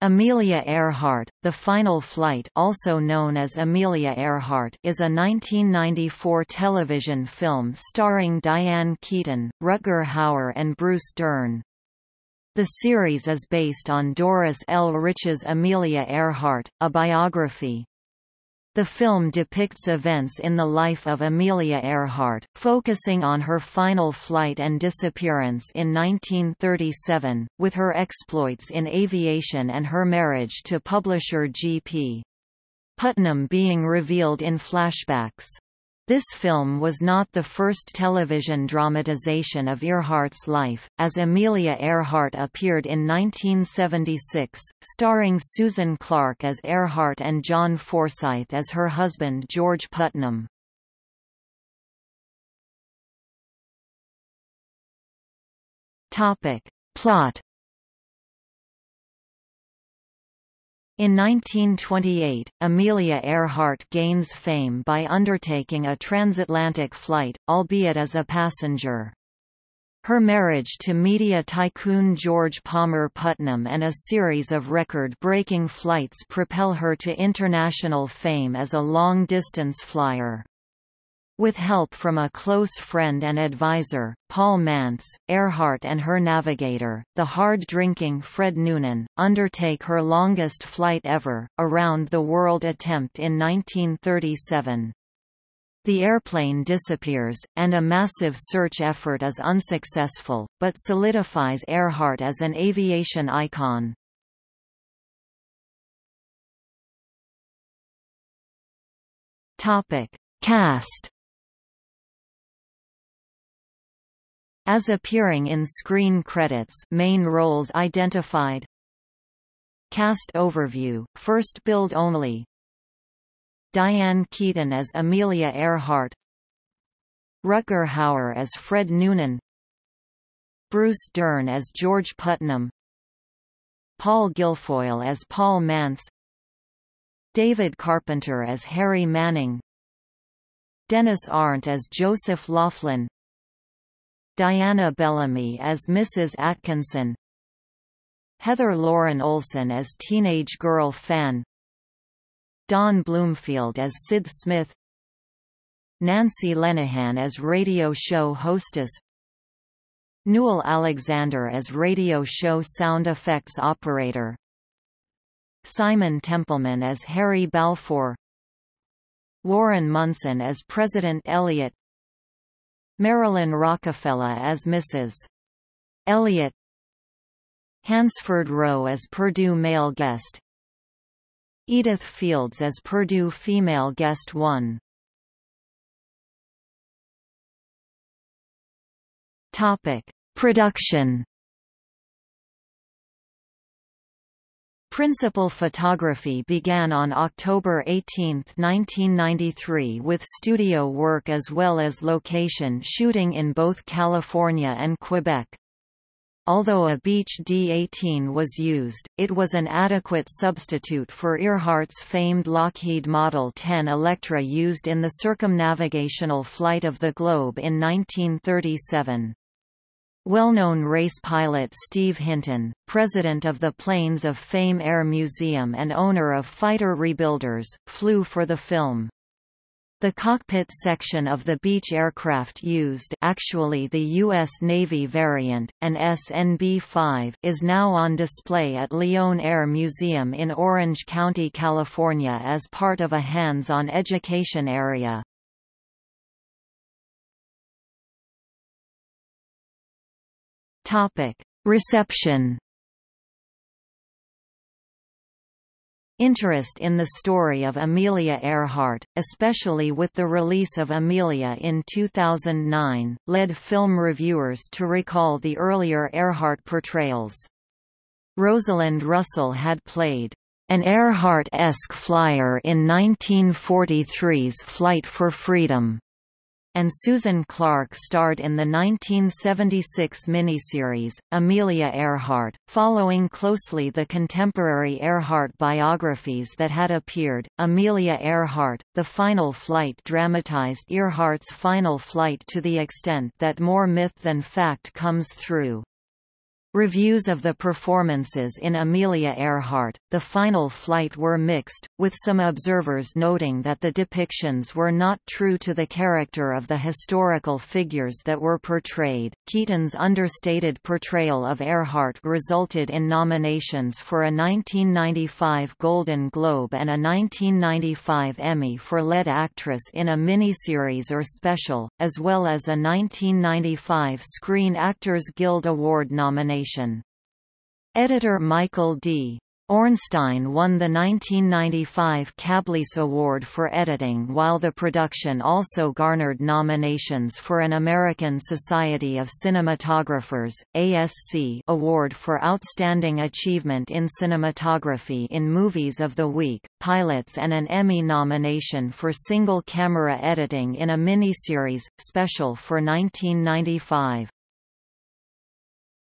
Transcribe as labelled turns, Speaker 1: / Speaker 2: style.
Speaker 1: Amelia Earhart, The Final Flight also known as Amelia Earhart is a 1994 television film starring Diane Keaton, Rutger Hauer and Bruce Dern. The series is based on Doris L. Rich's Amelia Earhart, a biography. The film depicts events in the life of Amelia Earhart, focusing on her final flight and disappearance in 1937, with her exploits in aviation and her marriage to publisher G.P. Putnam being revealed in flashbacks. This film was not the first television dramatization of Earhart's life, as Amelia Earhart appeared in 1976, starring Susan Clark as Earhart and John Forsythe as her husband George Putnam. Plot In 1928, Amelia Earhart gains fame by undertaking a transatlantic flight, albeit as a passenger. Her marriage to media tycoon George Palmer Putnam and a series of record-breaking flights propel her to international fame as a long-distance flyer. With help from a close friend and advisor, Paul Mantz, Earhart and her navigator, the hard-drinking Fred Noonan, undertake her longest flight ever, around-the-world attempt in 1937. The airplane disappears, and a massive search effort is unsuccessful, but solidifies Earhart as an aviation icon. Cast As appearing in screen credits main roles identified. Cast overview, first build only. Diane Keaton as Amelia Earhart. Rutger Hauer as Fred Noonan. Bruce Dern as George Putnam. Paul Guilfoyle as Paul Mantz David Carpenter as Harry Manning. Dennis Arndt as Joseph Laughlin Diana Bellamy as Mrs. Atkinson Heather Lauren Olson as teenage girl Fan Don Bloomfield as Sid Smith Nancy Lenehan as radio show hostess Newell Alexander as radio show sound effects operator Simon Templeman as Harry Balfour Warren Munson as President Elliot Marilyn Rockafellow as Mrs. Elliot Hansford Rowe as Purdue male guest Edith Fields as Purdue female guest 1 Topic: Production Principal photography began on October 18, 1993 with studio work as well as location shooting in both California and Quebec. Although a Beech D-18 was used, it was an adequate substitute for Earhart's famed Lockheed Model 10 Electra used in the circumnavigational flight of the globe in 1937. Well-known race pilot Steve Hinton, president of the Planes of Fame Air Museum and owner of Fighter Rebuilders, flew for the film. The cockpit section of the Beech aircraft used actually the U.S. Navy variant, an SNB-5 is now on display at Lyon Air Museum in Orange County, California as part of a hands-on education area. Topic: Reception. Interest in the story of Amelia Earhart, especially with the release of Amelia in 2009, led film reviewers to recall the earlier Earhart portrayals. Rosalind Russell had played an Earhart-esque flyer in 1943's Flight for Freedom and Susan Clark starred in the 1976 miniseries, Amelia Earhart, following closely the contemporary Earhart biographies that had appeared. Amelia Earhart, The Final Flight dramatized Earhart's final flight to the extent that more myth than fact comes through. Reviews of the performances in Amelia Earhart, The Final Flight were mixed, with some observers noting that the depictions were not true to the character of the historical figures that were portrayed. Keaton's understated portrayal of Earhart resulted in nominations for a 1995 Golden Globe and a 1995 Emmy for lead actress in a miniseries or special, as well as a 1995 Screen Actors Guild Award nomination Editor Michael D. Ornstein won the 1995 CableACE Award for editing while the production also garnered nominations for an American Society of Cinematographers ASC award for Outstanding Achievement in Cinematography in Movies of the Week, pilots and an Emmy nomination for single-camera editing in a miniseries, special for 1995.